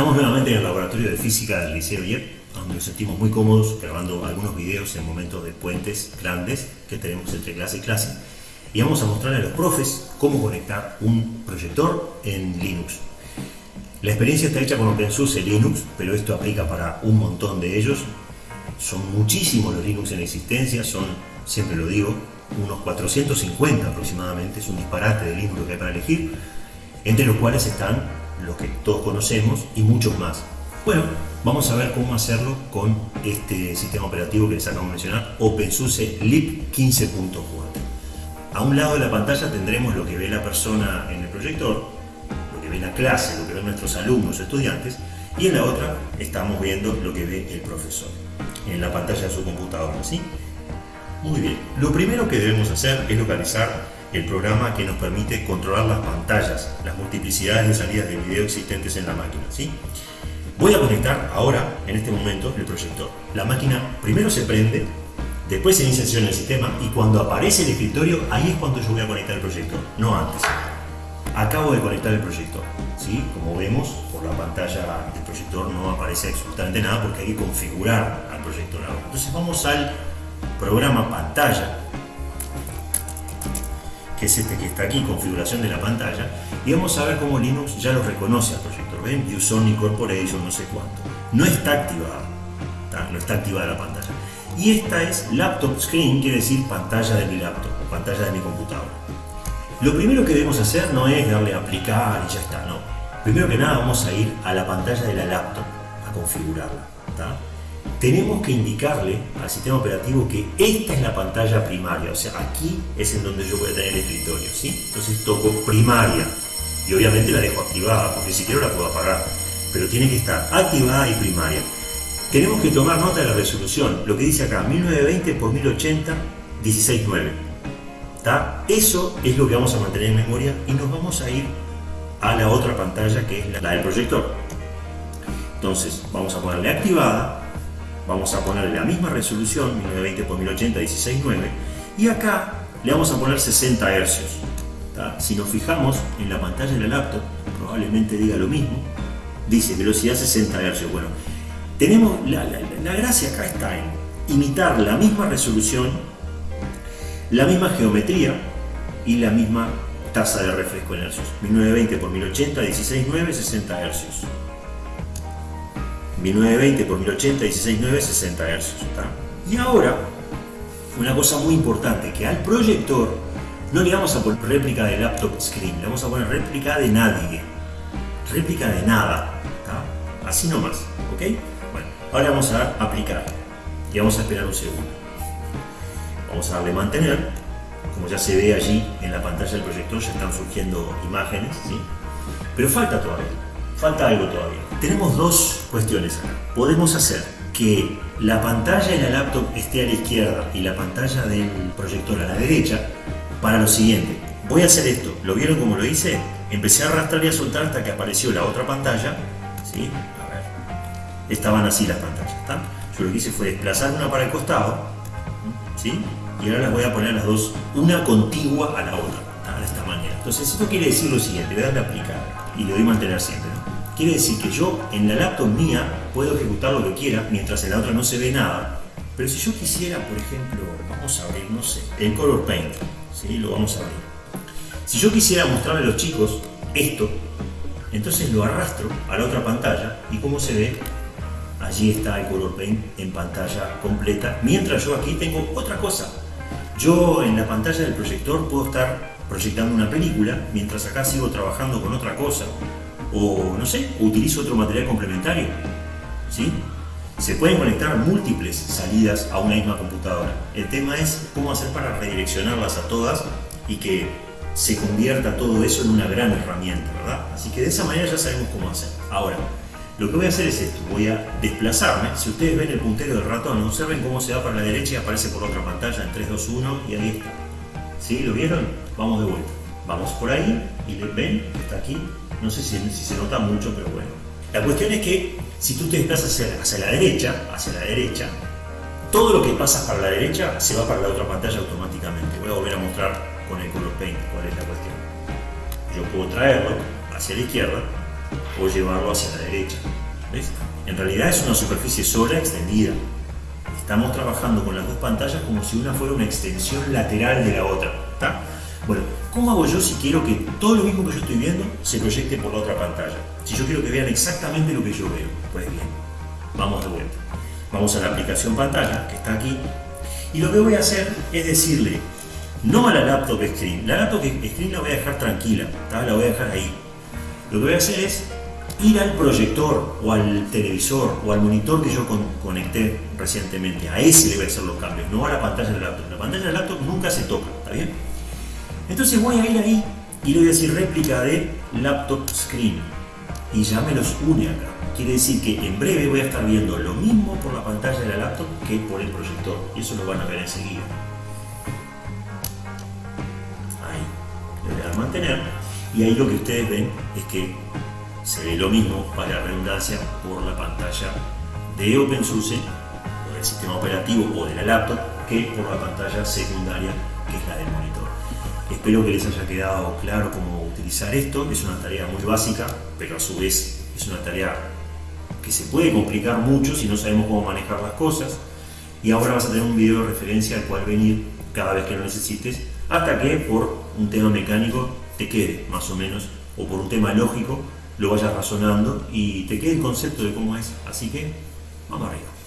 Estamos nuevamente en el laboratorio de física del Liceo IEP, donde nos sentimos muy cómodos grabando algunos videos en momentos de puentes grandes que tenemos entre clase y clase. Y vamos a mostrarle a los profes cómo conectar un proyector en Linux. La experiencia está hecha con OpenSUSE Linux, pero esto aplica para un montón de ellos. Son muchísimos los Linux en existencia, son, siempre lo digo, unos 450 aproximadamente, es un disparate de Linux que hay para elegir, entre los cuales están los que todos conocemos y muchos más. Bueno, vamos a ver cómo hacerlo con este sistema operativo que les acabo de mencionar, OpenSUSE LIP 15.4. A un lado de la pantalla tendremos lo que ve la persona en el proyector, lo que ve la clase, lo que ven nuestros alumnos estudiantes, y en la otra estamos viendo lo que ve el profesor en la pantalla de su computadora, ¿sí? Muy bien, lo primero que debemos hacer es localizar el programa que nos permite controlar las pantallas, las multiplicidades de salidas de video existentes en la máquina. ¿sí? Voy a conectar ahora, en este momento, el proyector. La máquina primero se prende, después se inicia en el sistema y cuando aparece el escritorio, ahí es cuando yo voy a conectar el proyector, no antes. Acabo de conectar el proyector. ¿sí? Como vemos, por la pantalla del proyector no aparece absolutamente nada porque hay que configurar al proyector. Entonces vamos al programa pantalla que es este que está aquí, configuración de la pantalla, y vamos a ver cómo Linux ya lo reconoce al proyector. ¿Ven? Uson Incorporation, no sé cuánto. No está activada, no está activada la pantalla. Y esta es Laptop Screen, quiere decir pantalla de mi laptop, pantalla de mi computadora. Lo primero que debemos hacer no es darle a aplicar y ya está, no. Primero que nada vamos a ir a la pantalla de la laptop, a configurarla tenemos que indicarle al sistema operativo que esta es la pantalla primaria, o sea, aquí es en donde yo voy a tener el escritorio, ¿sí? Entonces toco primaria y obviamente la dejo activada, porque si quiero la puedo apagar, pero tiene que estar activada y primaria. Tenemos que tomar nota de la resolución, lo que dice acá, 1920 x 1080, 16.9. ¿Está? Eso es lo que vamos a mantener en memoria y nos vamos a ir a la otra pantalla que es la del proyector. Entonces vamos a ponerle activada vamos a ponerle la misma resolución, 1920 x 1080, 16.9, y acá le vamos a poner 60 Hz. Si nos fijamos en la pantalla de la laptop, probablemente diga lo mismo, dice velocidad 60 Hz. Bueno, tenemos, la, la gracia acá está en imitar la misma resolución, la misma geometría y la misma tasa de refresco en hercios. 1920 x 1080, 16.9, 60 Hz. 1920 por 1080, 16.9, 60 Hz. Y ahora, una cosa muy importante, que al proyector no le vamos a poner réplica de laptop screen, le vamos a poner réplica de nadie, réplica de nada, así nomás, ¿ok? Bueno, ahora vamos a aplicar y vamos a esperar un segundo. Vamos a darle mantener, como ya se ve allí en la pantalla del proyector, ya están surgiendo imágenes, ¿sí? Pero falta todavía falta algo todavía. Tenemos dos cuestiones acá. Podemos hacer que la pantalla de la laptop esté a la izquierda y la pantalla del proyector a la derecha para lo siguiente. Voy a hacer esto. ¿Lo vieron como lo hice? Empecé a arrastrar y a soltar hasta que apareció la otra pantalla. A ver. Estaban así las pantallas. Yo lo que hice fue desplazar una para el costado. ¿Sí? Y ahora las voy a poner las dos, una contigua a la otra. De esta manera. Entonces esto quiere decir lo siguiente. Le darle a aplicar y le doy mantener siempre. Quiere decir que yo en la laptop mía puedo ejecutar lo que quiera mientras en la otra no se ve nada. Pero si yo quisiera, por ejemplo, vamos a abrir, no sé, el Color Paint, ¿sí? lo vamos a abrir. Si yo quisiera mostrarle a los chicos esto, entonces lo arrastro a la otra pantalla y como se ve, allí está el Color Paint en pantalla completa, mientras yo aquí tengo otra cosa. Yo en la pantalla del proyector puedo estar proyectando una película, mientras acá sigo trabajando con otra cosa, o no sé, utilizo otro material complementario. ¿sí? Se pueden conectar múltiples salidas a una misma computadora. El tema es cómo hacer para redireccionarlas a todas y que se convierta todo eso en una gran herramienta, ¿verdad? Así que de esa manera ya sabemos cómo hacer. Ahora, lo que voy a hacer es esto, voy a desplazarme. Si ustedes ven el puntero del ratón, observen cómo se va para la derecha y aparece por otra pantalla en 3, 2, 1 y ahí está. ¿Sí? ¿Lo vieron? Vamos de vuelta. Vamos por ahí y ven, está aquí no sé si, se nota mucho, pero bueno. La cuestión es que si tú te desplazas hacia, la derecha, hacia la derecha, todo lo que pasa para la derecha se va para la otra pantalla automáticamente. Voy a volver a mostrar con el color paint cuál es la cuestión. Yo puedo traerlo hacia la izquierda o llevarlo hacia la derecha. ¿Ves? En realidad es una superficie sola extendida. Estamos trabajando con las dos pantallas como si una fuera una extensión lateral de la otra. Bueno, ¿cómo hago yo si quiero que todo lo mismo que yo estoy viendo se proyecte por la otra pantalla? Si yo quiero que vean exactamente lo que yo veo. Pues bien, vamos de vuelta. Vamos a la aplicación pantalla, que está aquí, y lo que voy a hacer es decirle, no a la laptop screen, la laptop screen la voy a dejar tranquila, la voy a dejar ahí. Lo que voy a hacer es ir al proyector o al televisor o al monitor que yo conecté recientemente, a ese le voy a hacer los cambios, no a la pantalla del laptop. La pantalla del laptop nunca se toca, ¿está bien? Entonces voy a ir ahí y le voy a decir réplica de laptop screen y ya me los une acá. Quiere decir que en breve voy a estar viendo lo mismo por la pantalla de la laptop que por el proyector y eso lo van a ver enseguida. Ahí, le voy a dar mantener y ahí lo que ustedes ven es que se ve lo mismo para redundancia por la pantalla de OpenSUSE o del sistema operativo o de la laptop que por la pantalla secundaria que es la del monitor. Espero que les haya quedado claro cómo utilizar esto, es una tarea muy básica, pero a su vez es una tarea que se puede complicar mucho si no sabemos cómo manejar las cosas. Y ahora vas a tener un video de referencia al cual venir cada vez que lo necesites, hasta que por un tema mecánico te quede más o menos, o por un tema lógico lo vayas razonando y te quede el concepto de cómo es. Así que, vamos arriba.